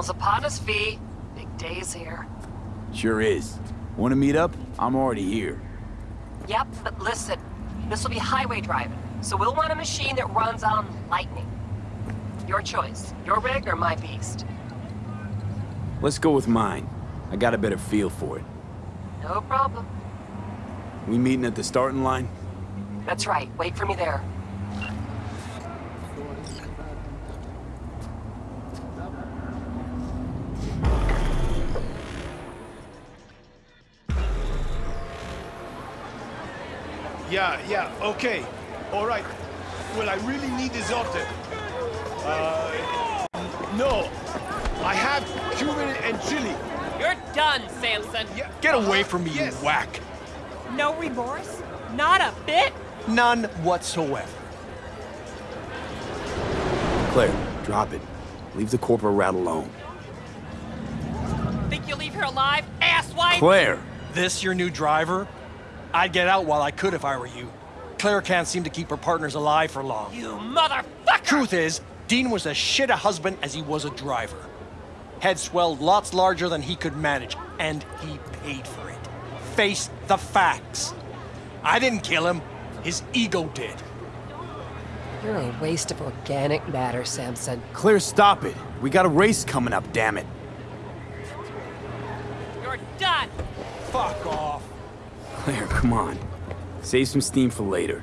Finals upon us, V. Big day's here. Sure is. Want to meet up? I'm already here. Yep, but listen. This will be highway driving, so we'll want a machine that runs on lightning. Your choice. Your rig or my beast. Let's go with mine. I got a better feel for it. No problem. We meeting at the starting line? That's right. Wait for me there. Yeah, yeah, okay. All right. Well, I really need this often. Uh, no. I have cumin and chili. You're done, Sampson. Yeah, Get away from me, yes. you whack! No remorse? Not a bit? None whatsoever. Claire, drop it. Leave the corporate rat alone. Think you'll leave her alive, asswipe? Claire! This your new driver? I'd get out while I could if I were you. Claire can't seem to keep her partners alive for long. You motherfucker! Truth is, Dean was as shit a husband as he was a driver. Head swelled lots larger than he could manage, and he paid for it. Face the facts. I didn't kill him. His ego did. You're a waste of organic matter, Sampson. Claire, stop it. We got a race coming up, damn it. You're done! Fuck off. Claire, come on. Save some steam for later.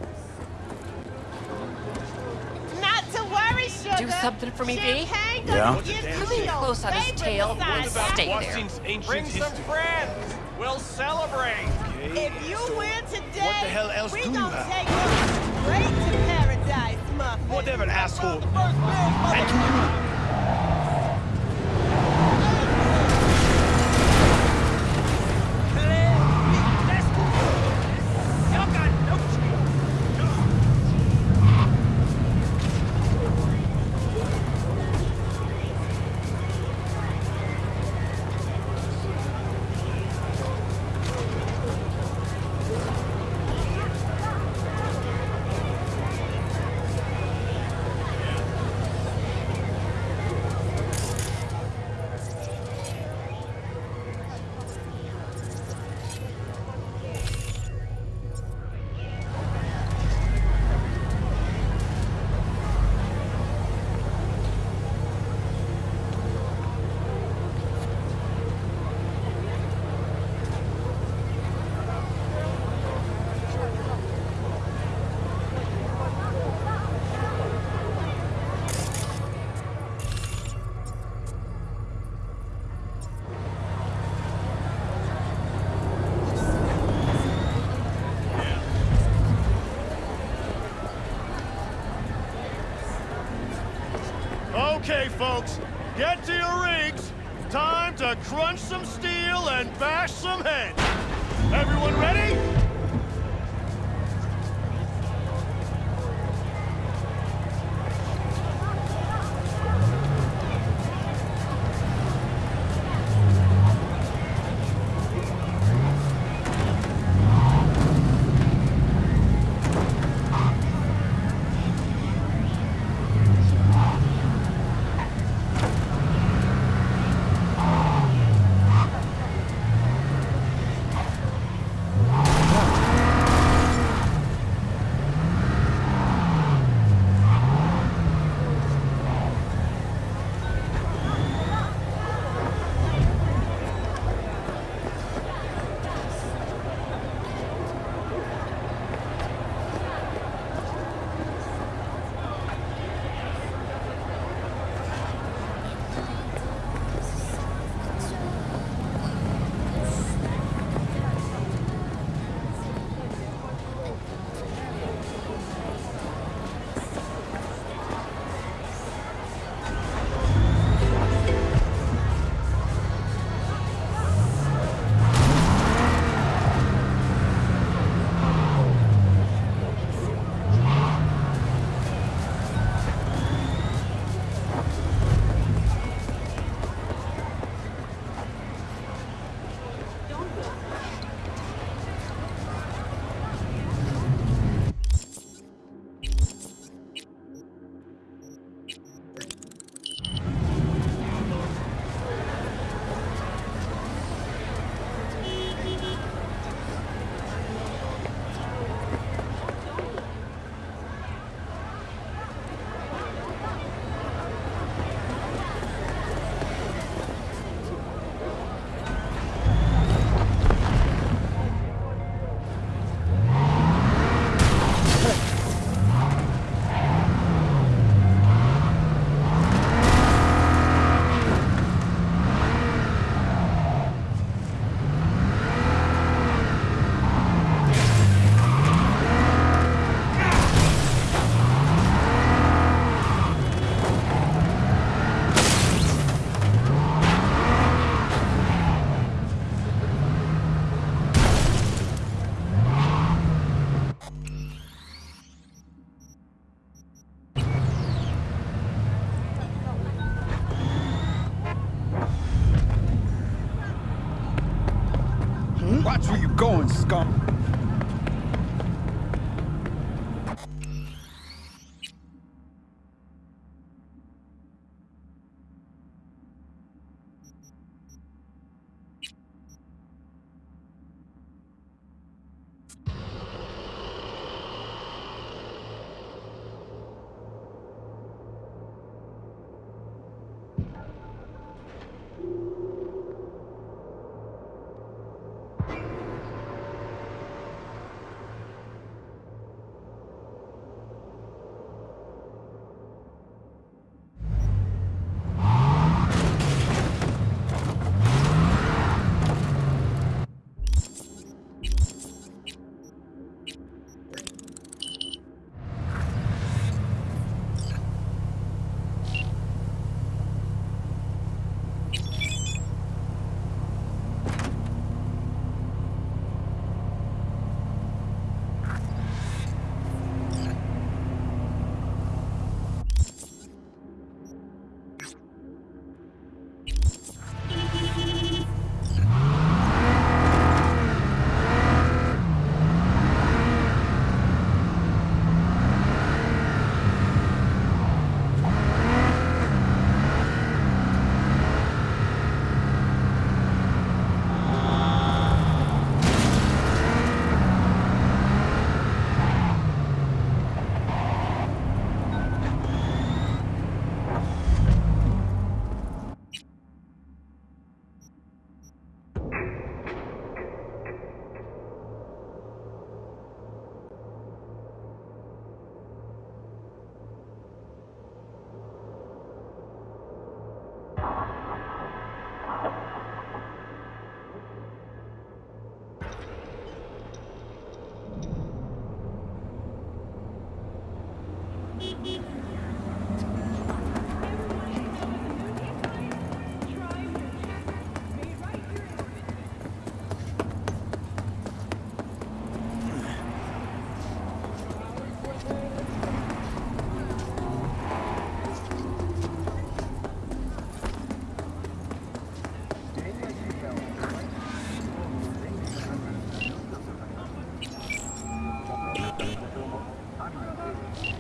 Not to worry, sugar. Do something for me, V? Champagne Yeah? doesn't Come in close on his tail. besides. Stay there. Washington's ancient Bring some history. friends. We'll celebrate. Okay, If you so win today, what the hell else we do gonna have? take you straight to paradise, muffin. Whatever, asshole. The first man, And to you. Folks, get to your rigs. Time to crunch some steel and bash some heads. Everyone ready?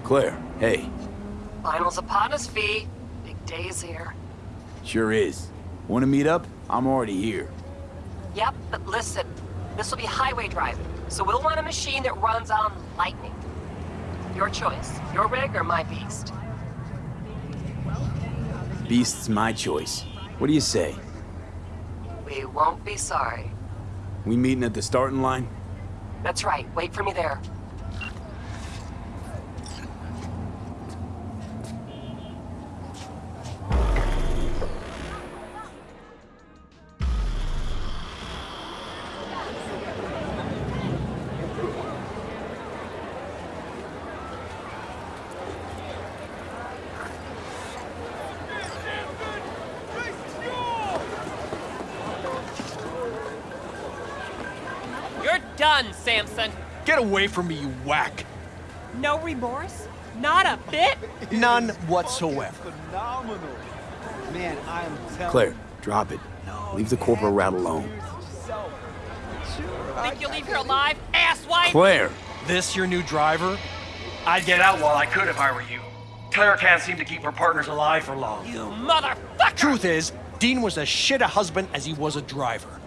Claire, hey. Finals upon us, V. Big day's here. Sure is. Want to meet up? I'm already here. Yep, but listen. This will be highway driving, so we'll want a machine that runs on lightning. Your choice. Your rig or my beast. Beast's my choice. What do you say? We won't be sorry. We meeting at the starting line? That's right. Wait for me there. Away from me, you whack. No remorse? Not a bit? None whatsoever. Phenomenal. Man, I am telling Claire, drop it. Leave the corporal rat alone. Think you'll leave here alive, asswipe? Claire! This your new driver? I'd get out while I could if I were you. Claire can't seem to keep her partners alive for long. You motherfucker! Truth is, Dean was as shit a husband as he was a driver.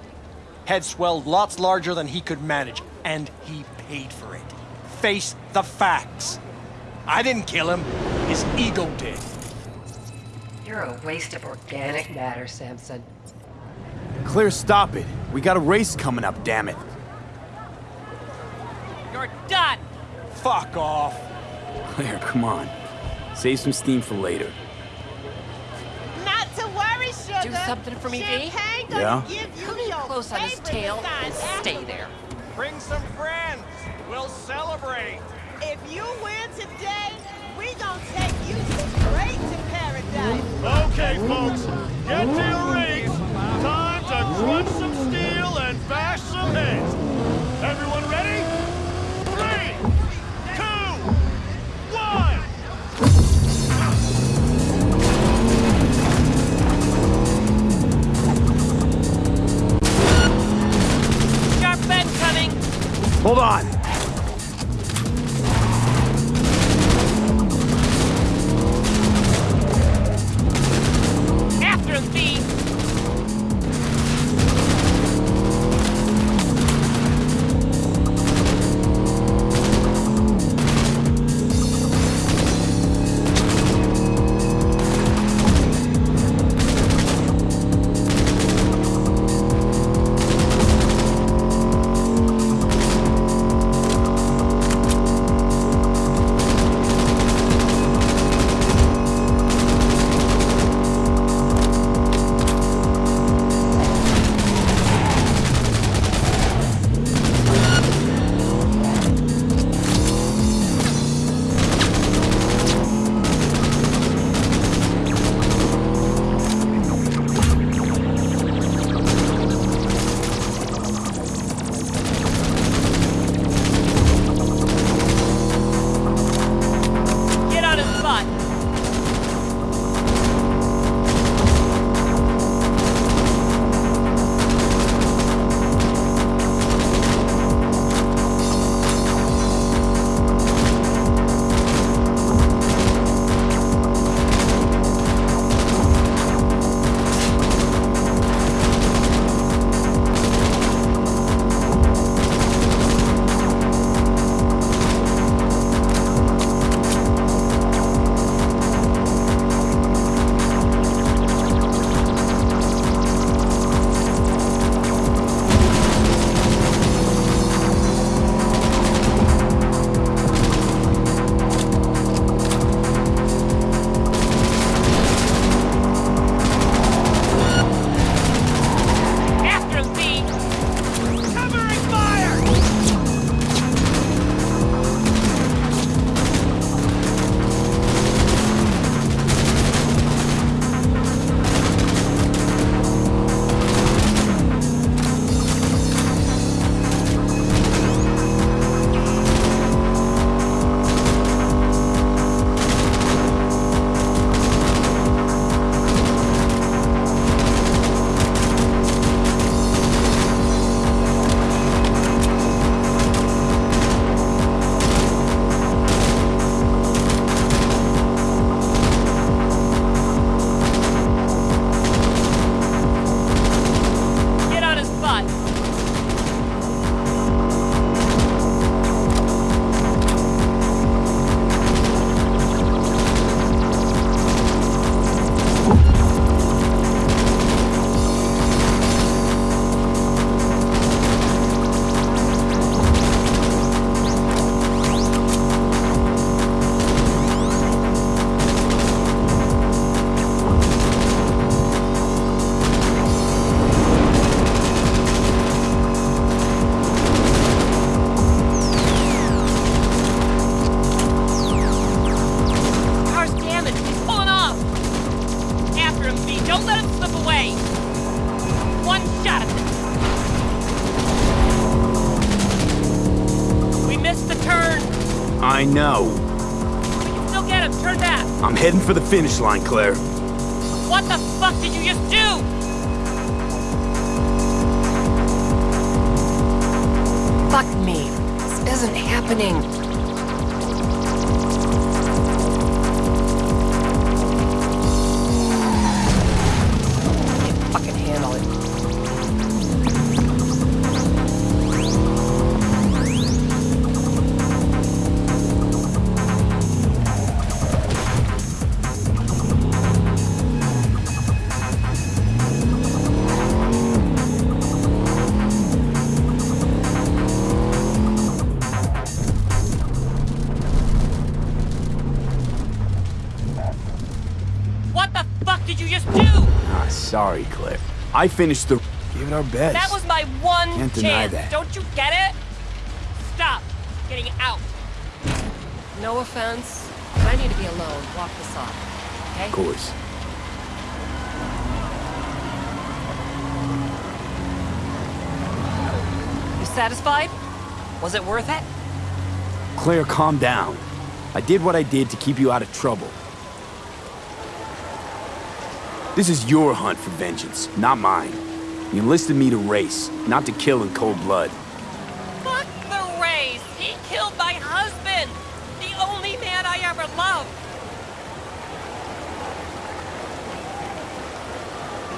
Head swelled lots larger than he could manage, and he paid for it. Face the facts. I didn't kill him. His ego did. You're a waste of organic matter, Sampson. Claire, stop it. We got a race coming up, damn it. You're done! Fuck off. Claire, come on. Save some steam for later. Not to worry, sugar. Do something for me, V? Champagne gonna Yeah? give you Come in close on his tail and stay there. Bring some friends. We'll celebrate. If you win today, we gonna take you straight to paradise. Okay, folks, get to your rings. Time to crunch some steel and bash some heads. Everyone ready? Three, two, one. Sharpen coming! Hold on! Can still get him. Turn back. I'm heading for the finish line, Claire. What the fuck did you just do? Fuck me. This isn't happening. Can't fucking handle it. I finished the... Give it our best. That was my one Can't deny chance. that. Don't you get it? Stop getting out. No offense, but I need to be alone. Walk this off. Okay? Of course. You satisfied? Was it worth it? Claire, calm down. I did what I did to keep you out of trouble. This is your hunt for vengeance, not mine. You enlisted me to race, not to kill in cold blood. Fuck the race! He killed my husband! The only man I ever loved!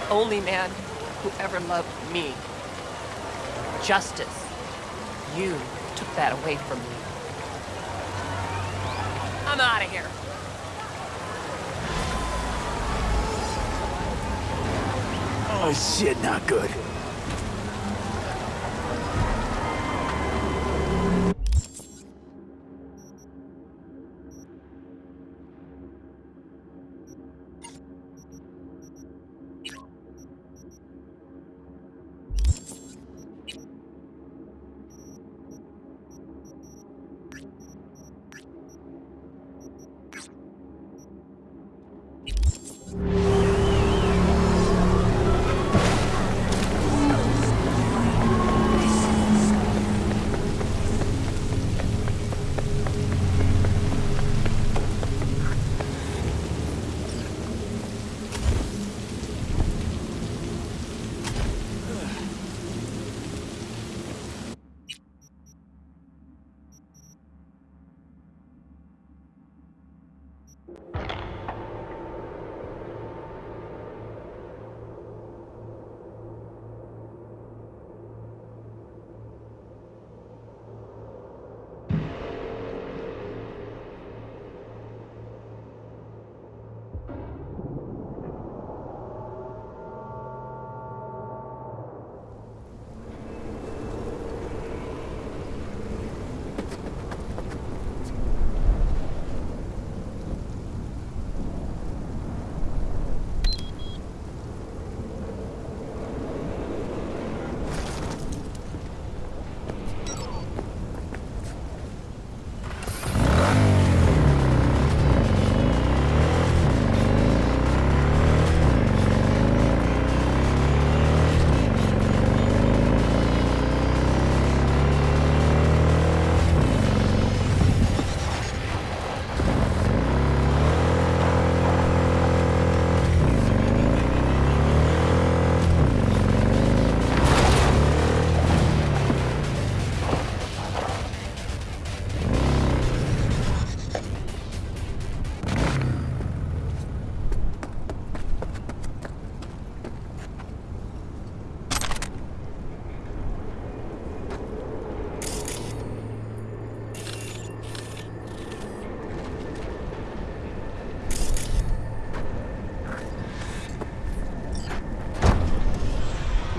The only man who ever loved me. Justice. You took that away from me. I'm out of here. Oh shit, not good.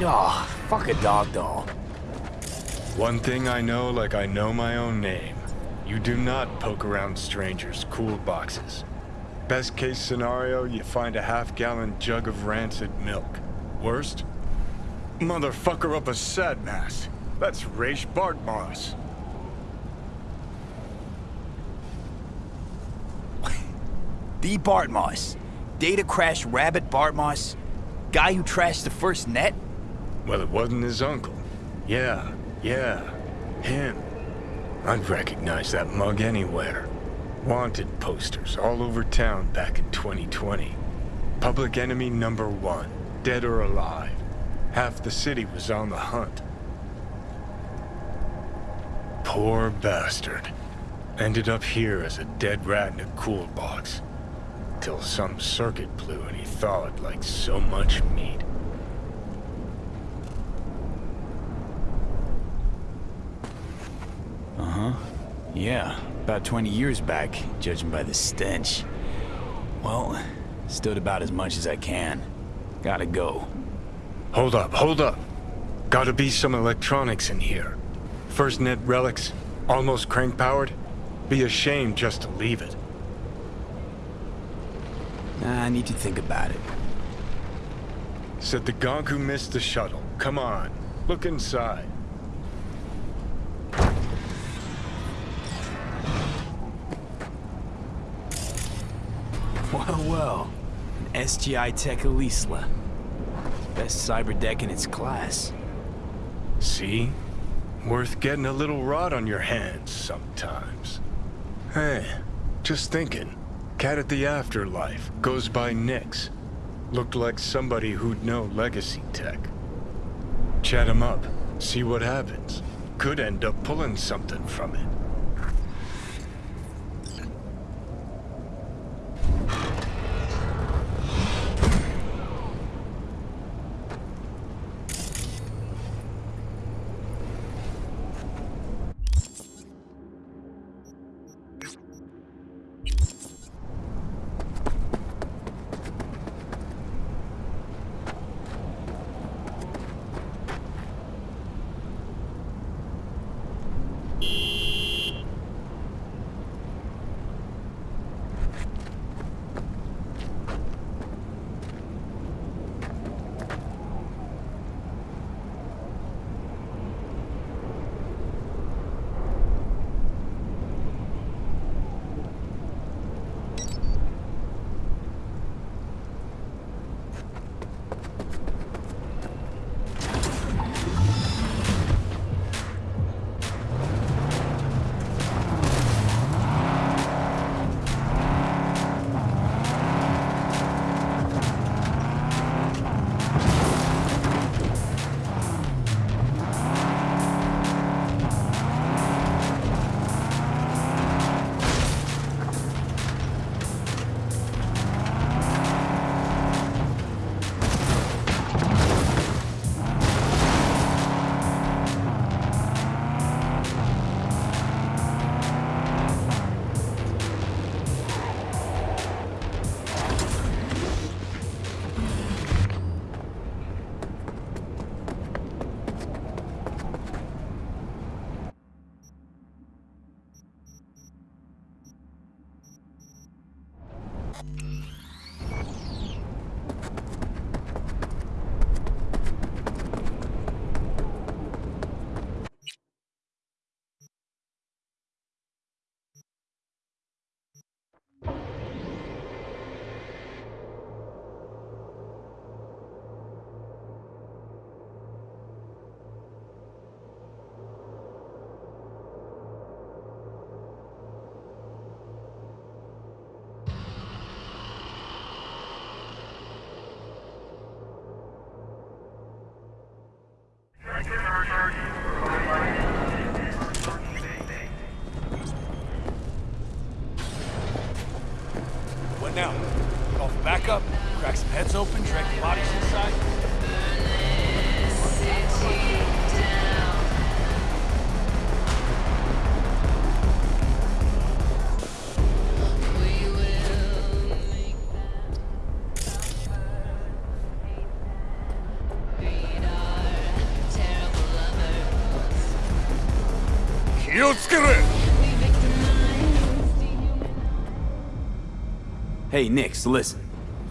Oh, fuck a dog doll. One thing I know like I know my own name. You do not poke around strangers' cool boxes. Best case scenario, you find a half-gallon jug of rancid milk. Worst? Motherfucker up a sad mass. That's Rache Bartmoss. The Bartmoss. Data crash Rabbit Bartmoss. Guy who trashed the first net? Well, it wasn't his uncle. Yeah, yeah, him. I'd recognize that mug anywhere. Wanted posters all over town back in 2020. Public enemy number one, dead or alive. Half the city was on the hunt. Poor bastard. Ended up here as a dead rat in a cool box. Till some circuit blew and he thawed like so much meat. Uh-huh. Yeah, about 20 years back, judging by the stench. Well, stood about as much as I can. Gotta go. Hold up, hold up. Gotta be some electronics in here. First net relics, almost crank powered. Be a shame just to leave it. Nah, I need to think about it. Said the gonk who missed the shuttle. Come on, look inside. An SGI Tech Elisla. Best cyber deck in its class. See? Worth getting a little rot on your hands sometimes. Hey, just thinking. Cat at the Afterlife goes by Nix. Looked like somebody who'd know legacy tech. Chat him up, see what happens. Could end up pulling something from it. Thank you. Hey, Nix, listen.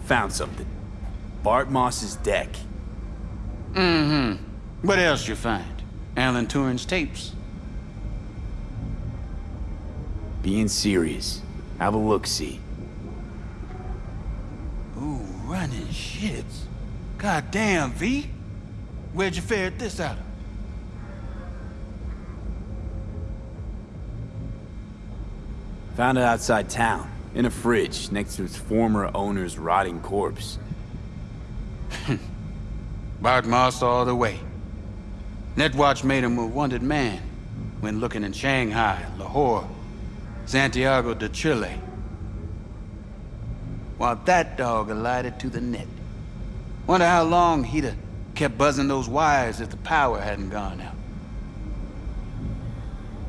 Found something. Bartmoss's deck. Mm-hmm. What else you find? Alan Turing's tapes? Being serious. Have a look-see. Ooh, running shits. Goddamn, V. Where'd you ferret this out of? Found it outside town, in a fridge, next to its former owner's rotting corpse. Bartmoss all the way. Netwatch made him a wanted man when looking in Shanghai, Lahore, Santiago de Chile. While that dog alighted to the net. Wonder how long he'd have kept buzzing those wires if the power hadn't gone out.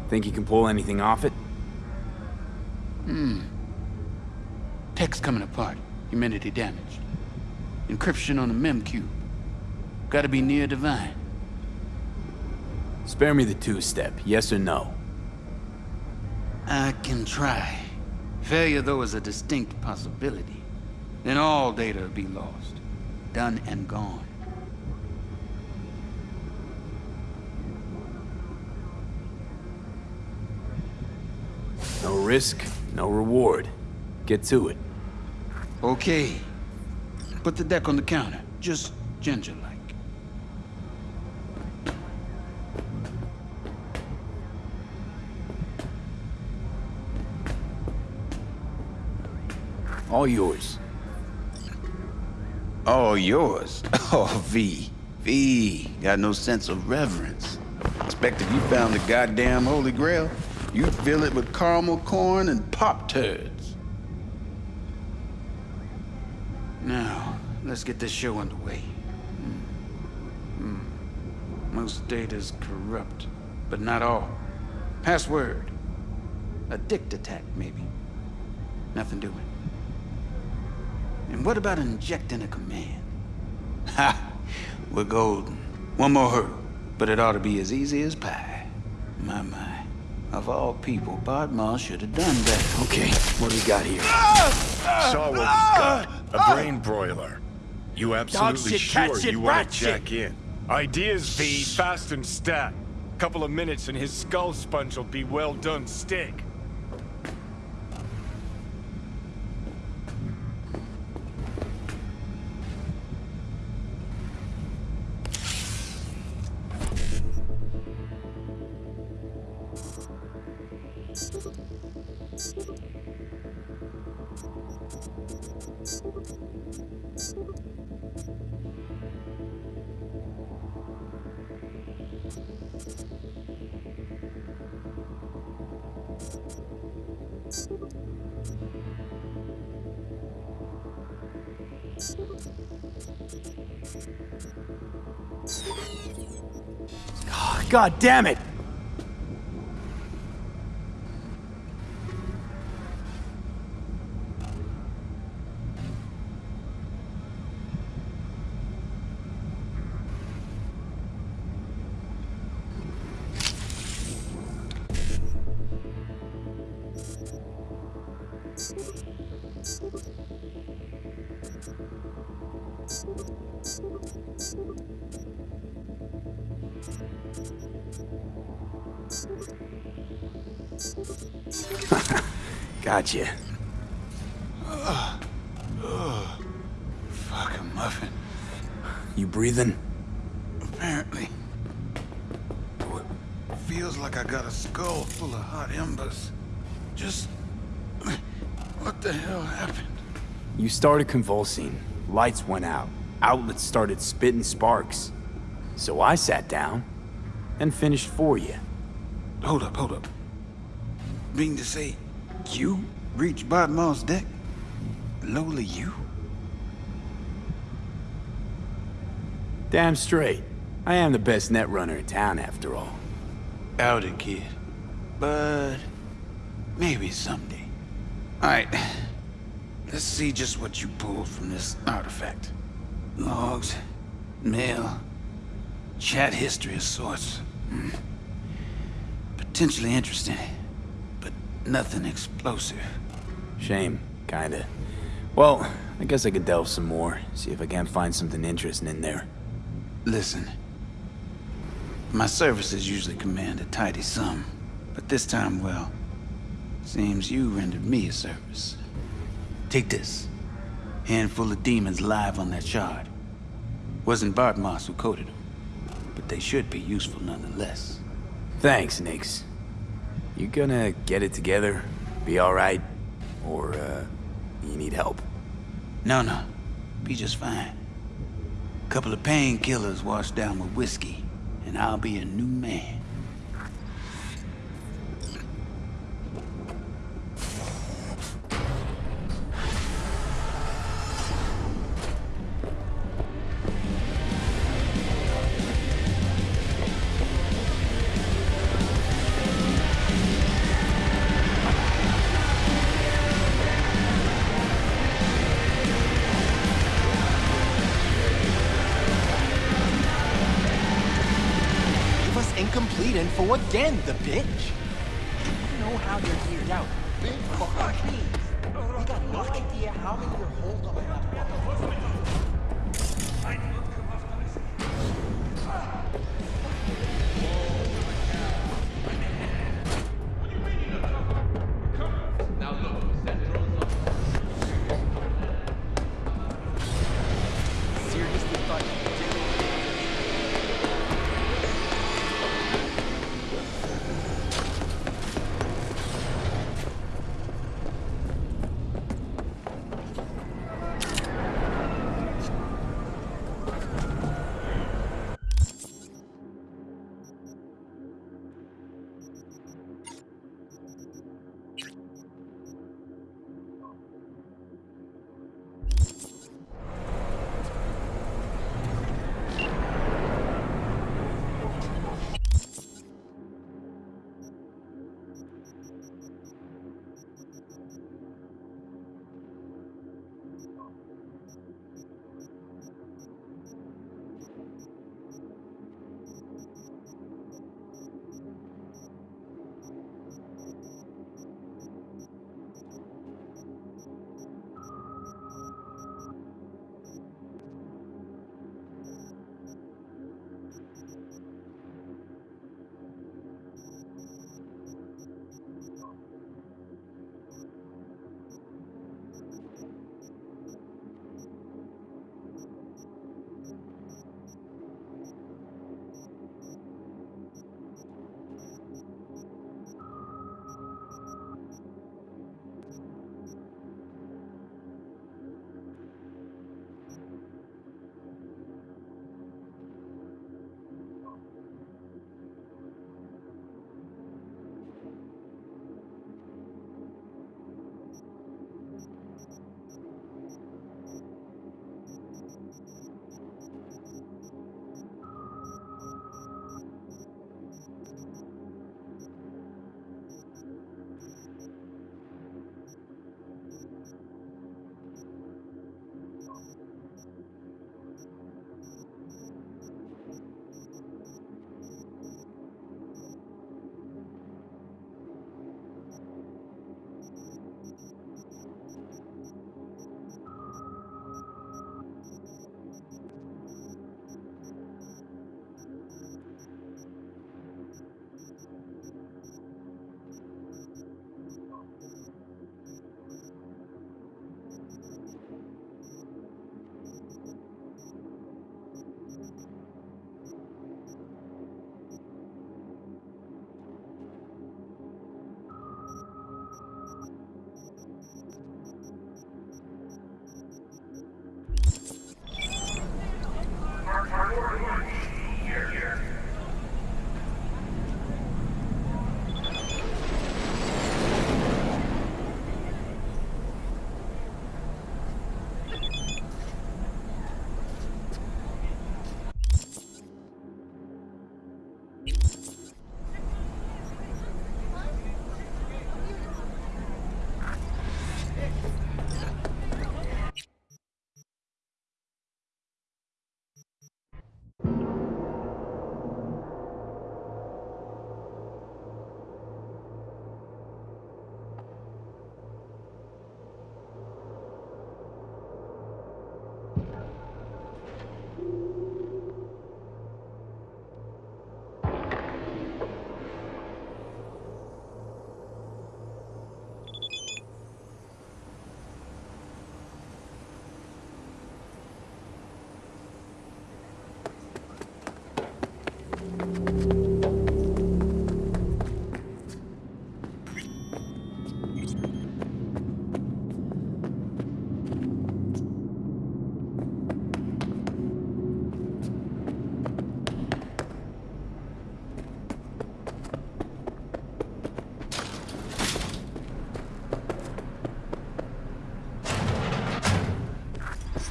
Think you can pull anything off it? Hmm. Text coming apart. Humidity damaged. Encryption on the memcube. Gotta be near divine. Spare me the two-step, yes or no? I can try. Failure, though, is a distinct possibility. Then all data will be lost. Done and gone. No risk, no reward. Get to it. Okay. Put the deck on the counter. Just ginger-like. All yours. All yours. Oh, V. V. Got no sense of reverence. Expect if you found the goddamn Holy Grail, you'd fill it with caramel corn and pop turds. Now, let's get this show underway. Hmm. Hmm. Most data's corrupt, but not all. Password. A dict attack, maybe. Nothing doing. And what about injecting a command? Ha! We're golden. One more hurdle, but it ought to be as easy as pie. My, my. Of all people, Bartmoss should have done better. Okay, what do we got here? Saw what we got. A brain broiler. You absolutely shit, sure shit, you want to check in? Ideas, V. Fast and stat. Couple of minutes and his skull sponge will be well done steak. God damn it! Gotcha. Fuck a muffin. You breathing? Apparently. Feels like I got a skull full of hot embers. Just... What the hell happened? You started convulsing. Lights went out. Outlets started spitting sparks. So I sat down and finished for you. Hold up, hold up. Mean to say, you reached Bartmoss' deck? Lola, you? Damn straight. I am the best netrunner in town, after all. Out it, kid. But maybe someday. Alright. Let's see just what you pulled from this artifact. Logs, mail, chat history of sorts. Hmm. Potentially interesting, but nothing explosive. Shame, kinda. Well, I guess I could delve some more, see if I can't find something interesting in there. Listen. My services usually command a tidy sum, but this time, well, seems you rendered me a service. Take this. Handful of demons live on that shard. Wasn't Bartmoss who coded them, but they should be useful nonetheless. Thanks, Nix. You gonna get it together? Be alright? Or, uh, you need help? No, no. Be just fine. A Couple of painkillers washed down with whiskey, and I'll be a new man.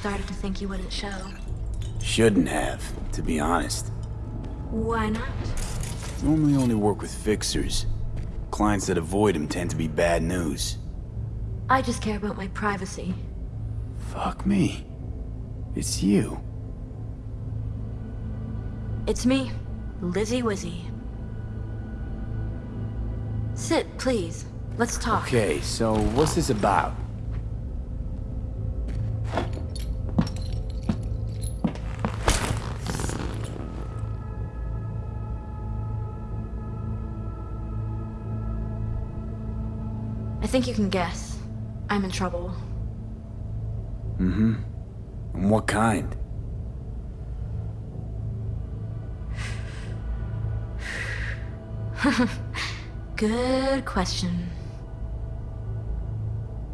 Started to think you wouldn't show. Shouldn't have, to be honest. Why not? Normally only work with fixers. Clients that avoid him tend to be bad news. I just care about my privacy. Fuck me. It's you. It's me, Lizzy Wizzy. Sit, please. Let's talk. Okay, so what's this about? Think you can guess. I'm in trouble. Mm-hmm. And what kind? Good question.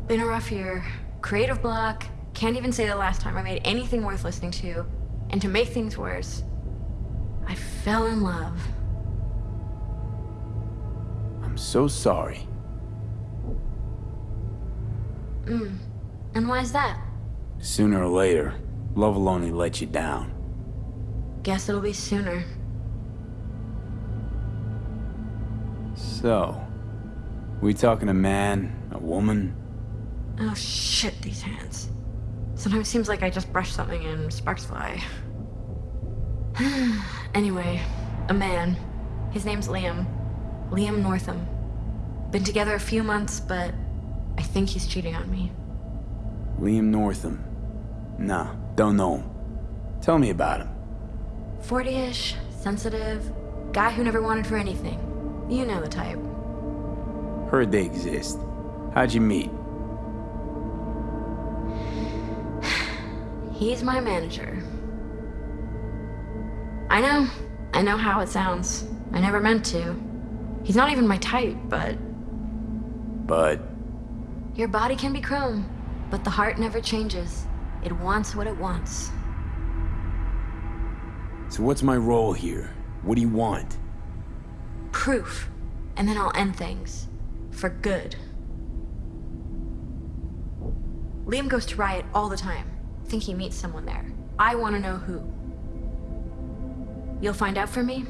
Been a rough year. Creative block. Can't even say the last time I made anything worth listening to. And to make things worse, I fell in love. I'm so sorry. Mm. And why is that? Sooner or later, love will only let you down. Guess it'll be sooner. So, we talking a man, a woman? Oh shit, these hands. Sometimes it seems like I just brush something and sparks fly. anyway, a man. His name's Liam. Liam Northam. Been together a few months, but I think he's cheating on me. Liam Northam. Nah, don't know him. Tell me about him. 40-ish, sensitive, guy who never wanted for anything. You know the type. Heard they exist. How'd you meet? He's my manager. I know. I know how it sounds. I never meant to. He's not even my type, but... But... Your body can be chrome, but the heart never changes. It wants what it wants. So what's my role here? What do you want? Proof. And then I'll end things. For good. Liam goes to Riot all the time. Think he meets someone there. I want to know who. You'll find out for me?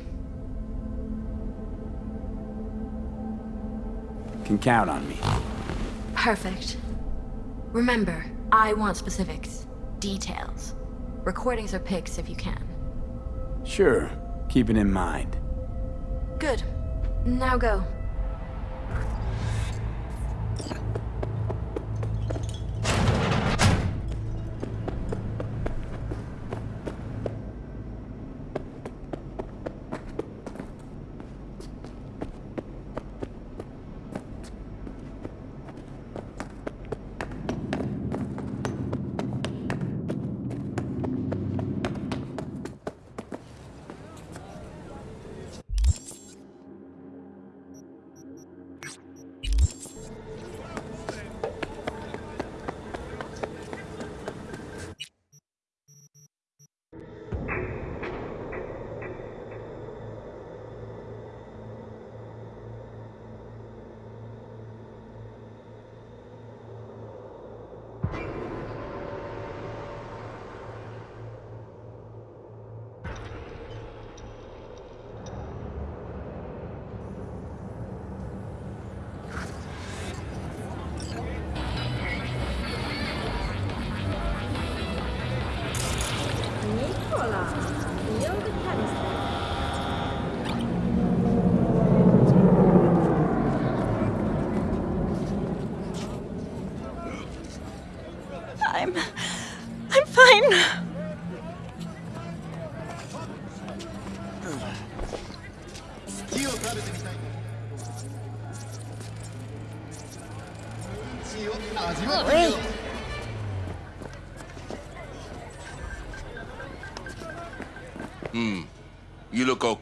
Can count on me. Perfect. Remember, I want specifics. Details. Recordings or pics if you can. Sure. Keep it in mind. Good. Now go.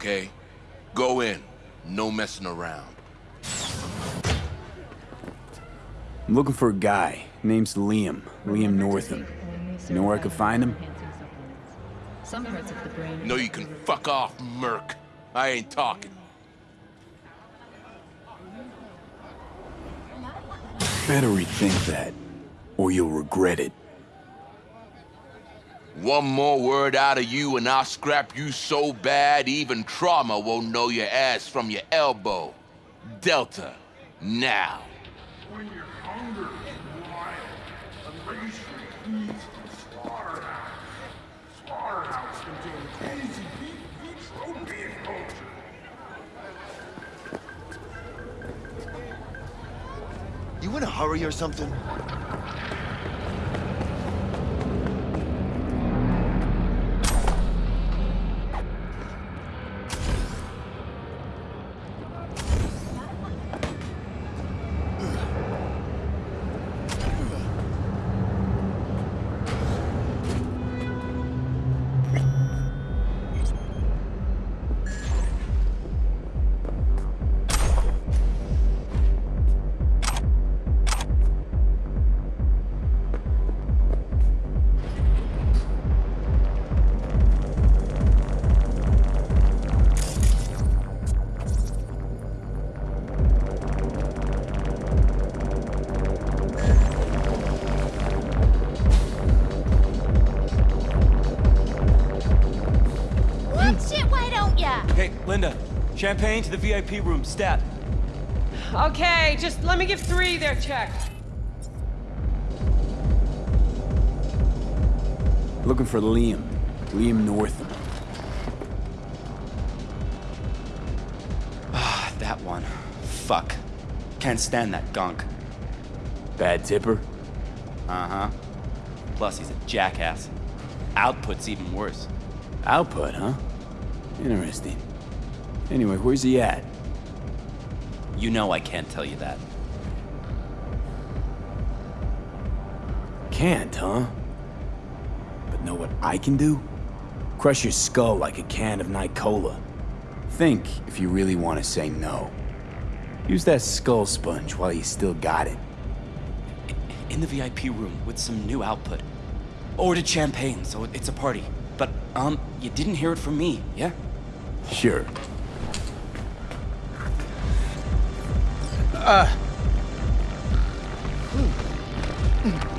Okay. Go in. No messing around. I'm looking for a guy. Name's Liam. Liam Northam. You know where I could find him? Some parts of the brain. No, you can fuck off, Merc. I ain't talking. Better rethink that, or you'll regret it. One more word out of you and I'll scrap you so bad even trauma won't know your ass from your elbow. Delta, now. When your hunger is wild, a race feeds the slaughterhouse. Slaughterhouse contains easy beef, vitro beef culture. You in a hurry or something? Champagne to the VIP room, stat. Okay, just let me give three their check. Looking for Liam. Liam Northam. Ah, that one. Fuck. Can't stand that gunk. Bad tipper? Uh-huh. Plus, he's a jackass. Output's even worse. Output, huh? Interesting. Anyway, where's he at? You know I can't tell you that. Can't, huh? But know what I can do? Crush your skull like a can of Nicola. Think if you really want to say no. Use that skull sponge while you still got it. In the VIP room with some new output. Ordered champagne, so it's a party. But, um, you didn't hear it from me, yeah? Sure. Uh. Yeah?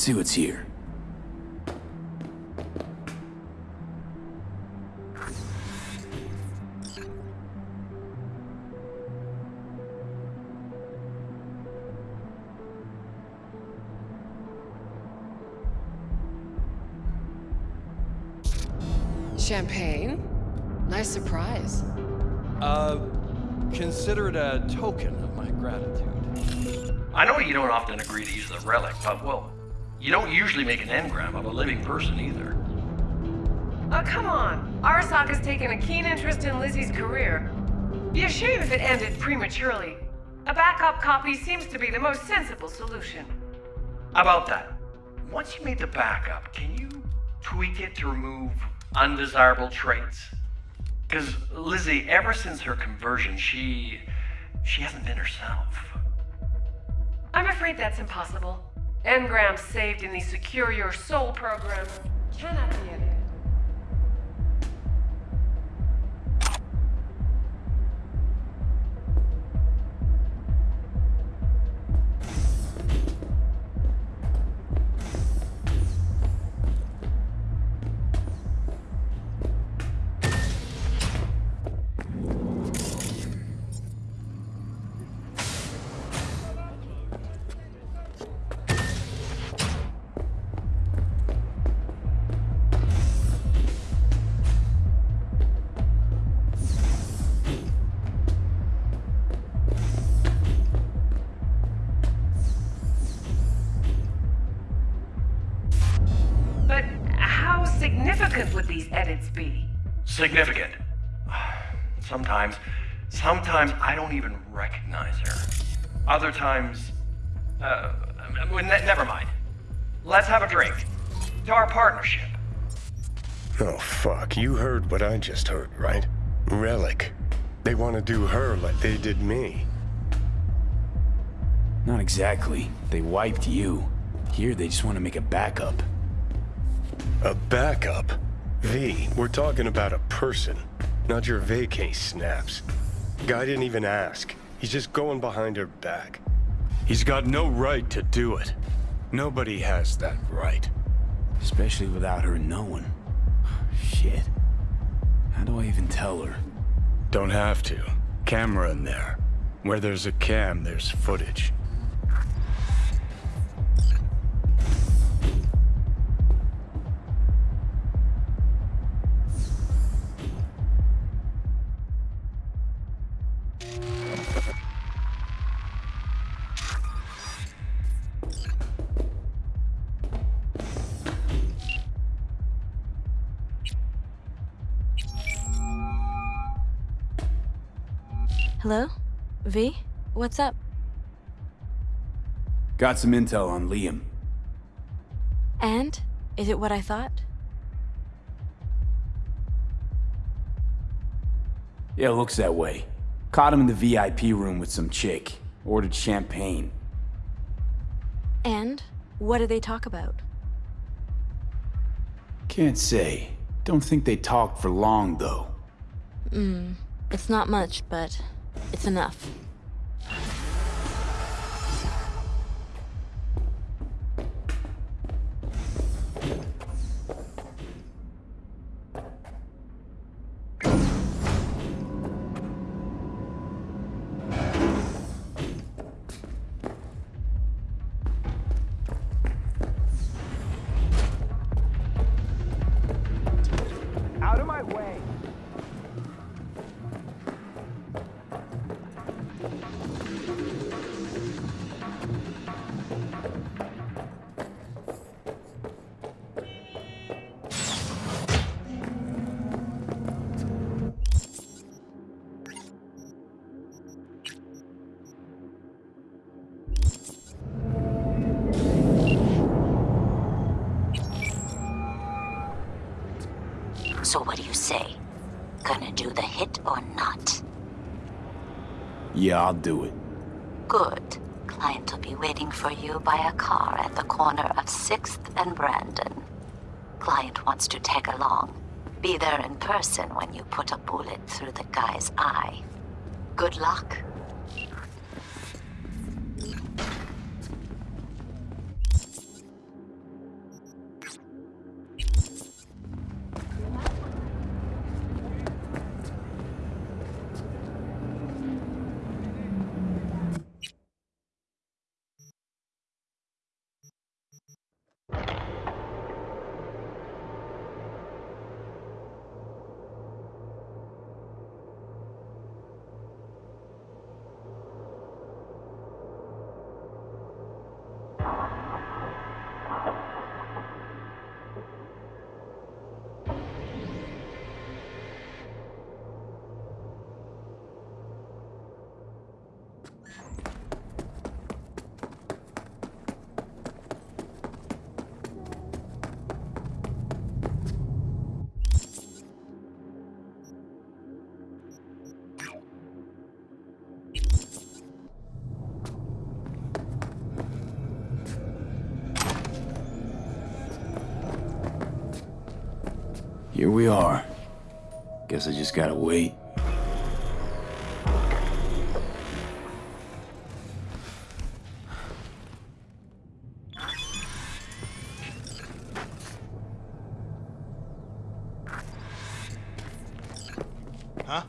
Let's see what's here. Champagne? Nice surprise. Uh, consider it a token of my gratitude. I know you don't often agree to use the relic, but well, you don't usually make an engram of a living person either. Oh, come on. Arasaka has taken a keen interest in Lizzy's career. Be a shame if it ended prematurely. A backup copy seems to be the most sensible solution. About that, once you made the backup, can you tweak it to remove undesirable traits? Because Lizzy, ever since her conversion, she. she hasn't been herself. I'm afraid that's impossible. Engrams saved in the Secure Your Soul program cannot be edited. Significant. Sometimes, sometimes I don't even recognize her. Other times, uh, ne- never mind. Let's have a drink. To our partnership. Oh, fuck. You heard what I just heard, right? Relic. They want to do her like they did me. Not exactly. They wiped you. Here, they just want to make a backup. A backup? V, we're talking about a person, not your vacay snaps. Guy didn't even ask. He's just going behind her back. He's got no right to do it. Nobody has that right. Especially without her knowing. Shit. How do I even tell her? Don't have to. Camera in there. Where there's a cam, there's footage. Hello? V? What's up? Got some intel on Liam. And? Is it what I thought? Yeah, looks that way. Caught him in the VIP room with some chick. Ordered champagne. And? What did they talk about? Can't say. Don't think they talked for long, though. Hmm. It's not much, but it's enough. I'll do it. Good. Client will be waiting for you by a car at the corner of 6th and Brandon. Client wants to tag along. Be there in person when you put a bullet through the guy's eye. Good luck. Here we are. Guess I just gotta wait. Huh?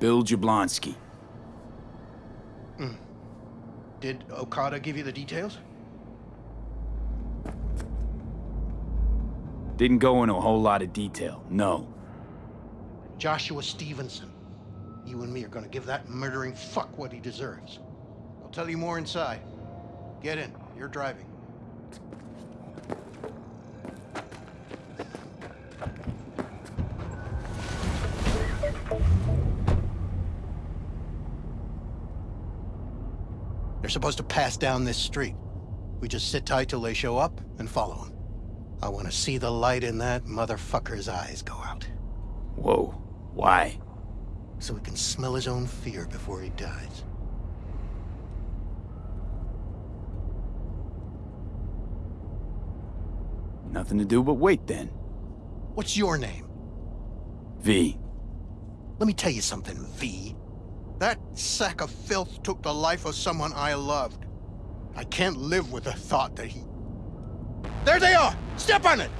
Bill Jablonski. Hmm. Did Okada give you the details? Didn't go into a whole lot of detail, no. Joshua Stephenson. You and me are gonna give that murdering fuck what he deserves. I'll tell you more inside. Get in. You're driving. They're supposed to pass down this street. We just sit tight till they show up and follow them. I want to see the light in that motherfucker's eyes go out. Whoa. Why? So he can smell his own fear before he dies. Nothing to do but wait then. What's your name? V. Let me tell you something, V. That sack of filth took the life of someone I loved. I can't live with the thought that he... There they are! Step on it!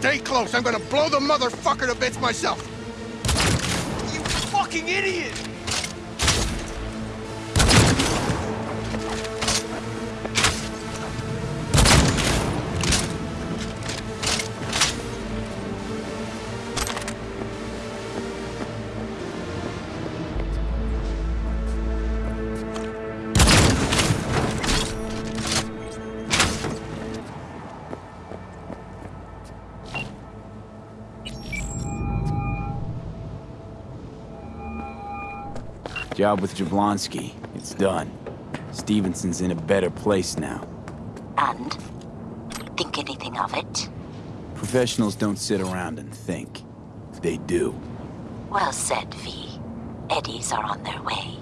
Stay close. I'm gonna blow the motherfucker to bits myself. You fucking idiot! Job with Jablonski. It's done. Stephenson's in a better place now. And? Think anything of it? Professionals don't sit around and think. They do. Well said, V. Eddies are on their way.